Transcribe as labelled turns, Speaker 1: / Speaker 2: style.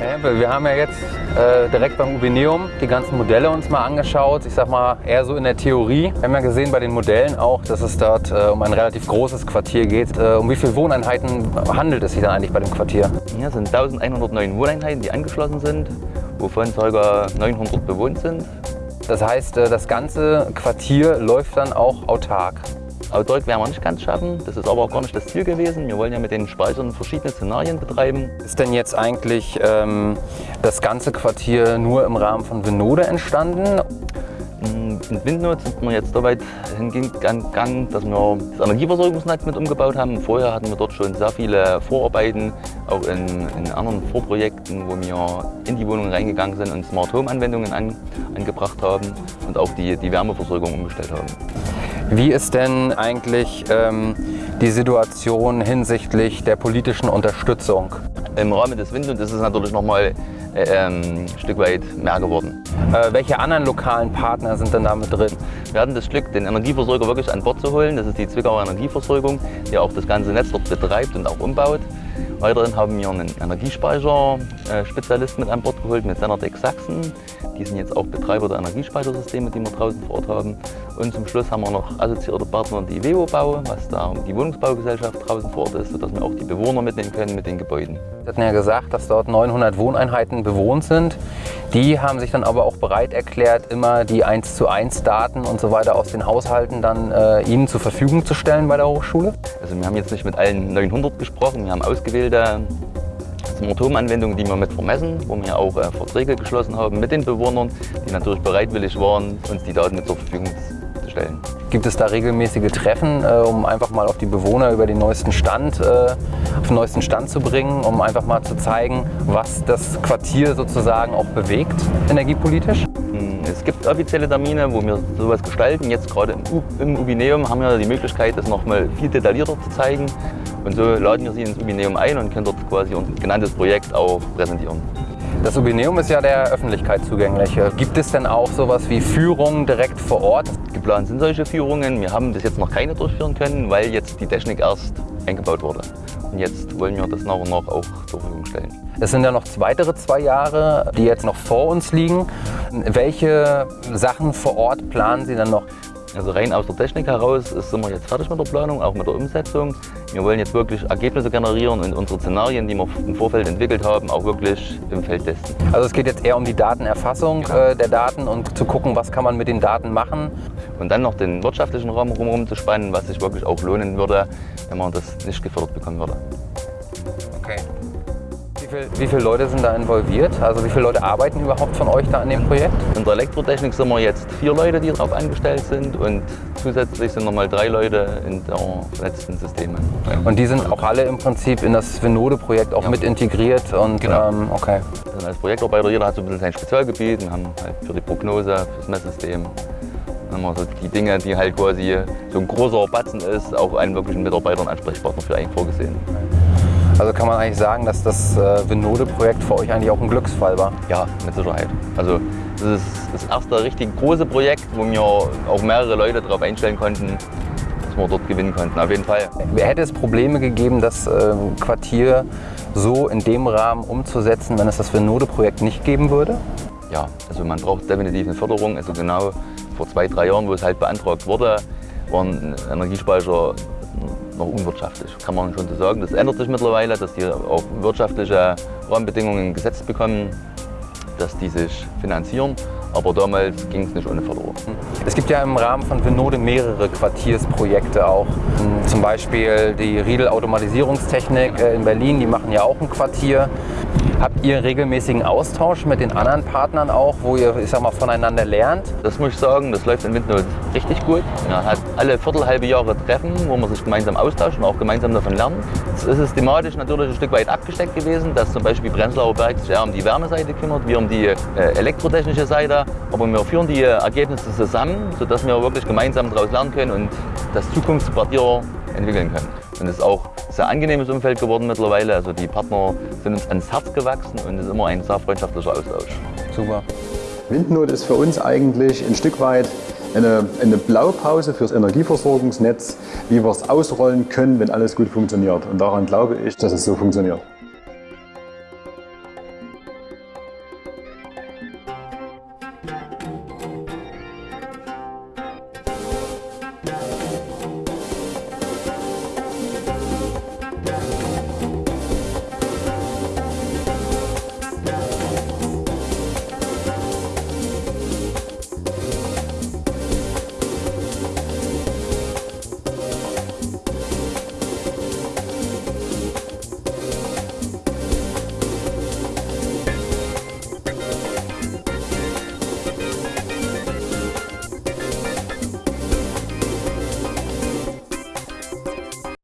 Speaker 1: Herr Hempel, wir haben ja jetzt äh, direkt beim Ubineum die ganzen Modelle uns mal angeschaut. Ich sag mal eher so in der Theorie. Wir haben ja gesehen bei den Modellen auch, dass es dort äh, um ein relativ großes Quartier geht. Äh, um wie viele Wohneinheiten handelt es sich dann eigentlich bei dem Quartier?
Speaker 2: Ja, es sind 1109 Wohneinheiten, die angeschlossen sind, wovon ca. 900 bewohnt sind.
Speaker 1: Das heißt, äh, das ganze Quartier läuft dann auch autark.
Speaker 2: Autark werden wir nicht ganz schaffen, das ist aber auch gar nicht das Ziel gewesen. Wir wollen ja mit den Speichern verschiedene Szenarien betreiben.
Speaker 1: Ist denn jetzt eigentlich ähm, das ganze Quartier nur im Rahmen von Vinode entstanden?
Speaker 2: In Windnot sind wir jetzt so weit hingegangen, dass wir das Energieversorgungsnetz mit umgebaut haben. Vorher hatten wir dort schon sehr viele Vorarbeiten, auch in, in anderen Vorprojekten, wo wir in die Wohnungen reingegangen sind und Smart Home Anwendungen an, angebracht haben und auch die, die Wärmeversorgung umgestellt haben.
Speaker 1: Wie ist denn eigentlich ähm, die Situation hinsichtlich der politischen Unterstützung?
Speaker 2: Im Rahmen des Windhund ist es natürlich noch mal äh, ähm, ein Stück weit mehr geworden.
Speaker 1: Äh, welche anderen lokalen Partner sind denn da mit drin?
Speaker 2: Wir hatten das Glück, den Energieversorger wirklich an Bord zu holen. Das ist die Zwickauer Energieversorgung, die auch das ganze Netz dort betreibt und auch umbaut. Weiterhin haben wir einen Energiespeicher-Spezialist mit an Bord geholt, mit Senatec Sachsen. Die sind jetzt auch Betreiber der Energiespeichersysteme, die wir draußen vor Ort haben. Und zum Schluss haben wir noch assoziierte Partner, die WEO Bau, was da die Wohnungsbaugesellschaft draußen vor Ort ist, sodass wir auch die Bewohner mitnehmen können mit den Gebäuden.
Speaker 1: Sie hatten ja gesagt, dass dort 900 Wohneinheiten bewohnt sind. Die haben sich dann aber auch bereit erklärt, immer die 1 zu 1 Daten und so weiter aus den Haushalten dann äh, Ihnen zur Verfügung zu stellen bei der Hochschule?
Speaker 2: Also wir haben jetzt nicht mit allen 900 gesprochen, wir haben ausgewählte Smart-Home-Anwendungen, die wir mit vermessen, wo wir auch äh, Verträge geschlossen haben mit den Bewohnern, die natürlich bereitwillig waren, uns die Daten mit zur Verfügung zu stellen.
Speaker 1: Gibt es da regelmäßige Treffen, äh, um einfach mal auf die Bewohner über den neuesten Stand, äh, auf den neuesten Stand zu bringen, um einfach mal zu zeigen, was das Quartier sozusagen auch bewegt, energiepolitisch?
Speaker 2: Hm, es gibt offizielle Termine, wo wir sowas gestalten. Jetzt gerade im, Ubineum haben wir die Möglichkeit, das noch mal viel detaillierter zu zeigen. Und so laden wir Sie ins Ubineum ein und können dort quasi unser genanntes Projekt auch präsentieren.
Speaker 1: Das Ubineum ist ja der Öffentlichkeit zugänglich. Gibt es denn auch sowas wie Führungen direkt vor Ort?
Speaker 2: Geplant sind solche Führungen. Wir haben das jetzt noch keine durchführen können, weil jetzt die Technik erst eingebaut wurde. Und jetzt wollen wir das nach und nach auch zur Verfügung stellen.
Speaker 1: Es sind ja noch weitere zwei Jahre, die jetzt noch vor uns liegen. Welche Sachen vor Ort planen Sie dann noch?
Speaker 2: Also rein aus der Technik heraus sind wir jetzt fertig mit der Planung, auch mit der Umsetzung. Wir wollen jetzt wirklich Ergebnisse generieren und unsere Szenarien, die wir im Vorfeld entwickelt haben, auch wirklich im Feld testen.
Speaker 1: Also es geht jetzt eher um die Datenerfassung genau. äh, der Daten und zu gucken, was kann man mit den Daten machen.
Speaker 2: Und dann noch den wirtschaftlichen Raum herum zu spannen, was sich wirklich auch lohnen würde, wenn man das nicht gefördert bekommen würde.
Speaker 1: Viel, wie viele Leute sind da involviert? Also wie viele Leute arbeiten überhaupt von euch da an dem Projekt?
Speaker 2: In der Elektrotechnik sind wir jetzt vier Leute, die darauf angestellt sind und zusätzlich sind nochmal drei Leute in der vernetzten Systeme.
Speaker 1: Und die sind auch alle im Prinzip in das Venode-Projekt auch ja. mit integriert? Und,
Speaker 2: genau. Ähm, okay. Also als Projektarbeiter, jeder hat so ein bisschen sein Spezialgebiet. Wir haben halt für die Prognose, fürs Messsystem, dann haben wir so die Dinge, die halt quasi so ein großer Batzen ist, auch einen wirklichen Mitarbeiter und Ansprechpartner für einen vorgesehen.
Speaker 1: Also kann man eigentlich sagen, dass das äh, Vinode-Projekt für euch eigentlich auch ein Glücksfall war?
Speaker 2: Ja, mit Sicherheit. Also das ist das erste richtig große Projekt, wo wir auch mehrere Leute darauf einstellen konnten, dass wir dort gewinnen konnten, auf jeden Fall.
Speaker 1: Hätte es Probleme gegeben, das äh, Quartier so in dem Rahmen umzusetzen, wenn es das Vinode-Projekt nicht geben würde?
Speaker 2: Ja, also man braucht definitiv eine Förderung. Also genau vor zwei, drei Jahren, wo es halt beantragt wurde, waren Energiespeicher noch unwirtschaftlich, kann man schon so sagen. Das ändert sich mittlerweile, dass die auch wirtschaftliche Rahmenbedingungen gesetzt bekommen, dass die sich finanzieren. Aber damals ging es nicht ohne Förderung.
Speaker 1: Es gibt ja im Rahmen von Vinode mehrere Quartiersprojekte auch. Zum Beispiel die Riedel Automatisierungstechnik äh, in Berlin, die machen ja auch ein Quartier. Habt ihr regelmäßigen Austausch mit den anderen Partnern auch, wo ihr ich sag mal, voneinander lernt?
Speaker 2: Das muss ich sagen, das läuft in Windnot richtig gut. Man hat alle viertelhalbe Jahre Treffen, wo man sich gemeinsam austauscht und auch gemeinsam davon lernt. Es ist thematisch natürlich ein Stück weit abgesteckt gewesen, dass zum Beispiel Prenzlauer Berg sich eher um die Wärmeseite kümmert, wir um die äh, elektrotechnische Seite. Aber wir führen die Ergebnisse zusammen, sodass wir wirklich gemeinsam daraus lernen können und das Zukunftsquartier entwickeln können. Und es ist auch ein sehr angenehmes Umfeld geworden mittlerweile. Also die Partner sind uns ans Herz gewachsen und es ist immer ein sehr freundschaftlicher Austausch.
Speaker 1: Super.
Speaker 3: Windnot ist für uns eigentlich ein Stück weit eine, eine Blaupause fürs Energieversorgungsnetz, wie wir es ausrollen können, wenn alles gut funktioniert. Und daran glaube ich, dass es so funktioniert.